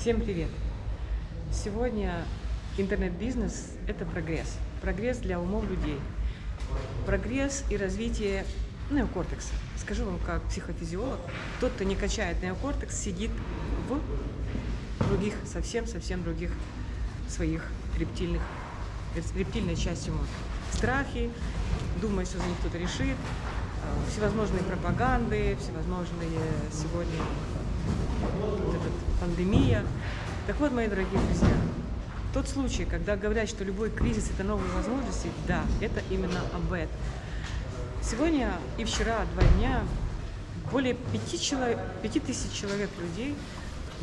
Всем привет! Сегодня интернет-бизнес – это прогресс. Прогресс для умов людей. Прогресс и развитие неокортекса. Скажу вам как психофизиолог, тот, кто не качает неокортекс, сидит в других, совсем-совсем других своих рептильных, рептильной части мозга. Страхи, думая, что за них кто-то решит, э, всевозможные пропаганды, всевозможные сегодня пандемия. Так вот, мои дорогие друзья, тот случай, когда говорят, что любой кризис – это новые возможности, да, это именно об этом. Сегодня и вчера, два дня, более пяти, человек, пяти тысяч человек людей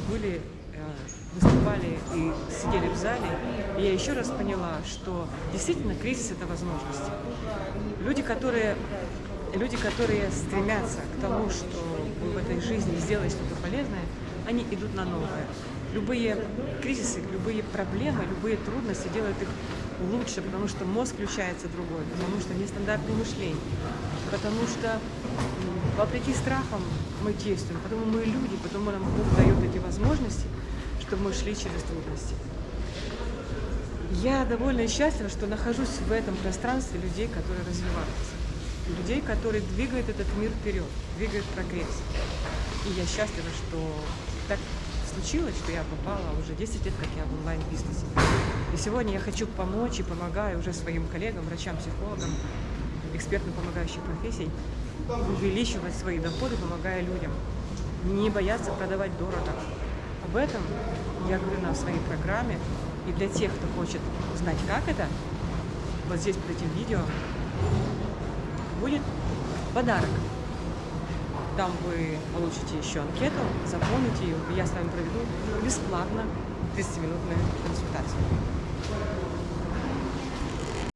были, выступали и сидели в зале. И я еще раз поняла, что действительно кризис – это возможность. Люди, которые, люди, которые стремятся к тому, что в этой жизни сделать что-то полезное, они идут на новое. Любые кризисы, любые проблемы, любые трудности делают их лучше, потому что мозг включается другой, потому что нестандартное мышление, потому что вопреки страхам мы действуем, потому мы люди, потому нам Бог дает эти возможности, чтобы мы шли через трудности. Я довольно счастлива, что нахожусь в этом пространстве людей, которые развиваются, людей, которые двигают этот мир вперед, двигают прогресс. И я счастлива, что так случилось, что я попала уже 10 лет, как я в онлайн-бизнесе. И сегодня я хочу помочь и помогаю уже своим коллегам, врачам, психологам, экспертам помогающих профессий увеличивать свои доходы, помогая людям. Не бояться продавать дорого. Об этом я говорю на своей программе. И для тех, кто хочет узнать, как это, вот здесь под этим видео будет подарок. Там вы получите еще анкету, заполните ее, и я с вами проведу бесплатно 30-минутную консультацию.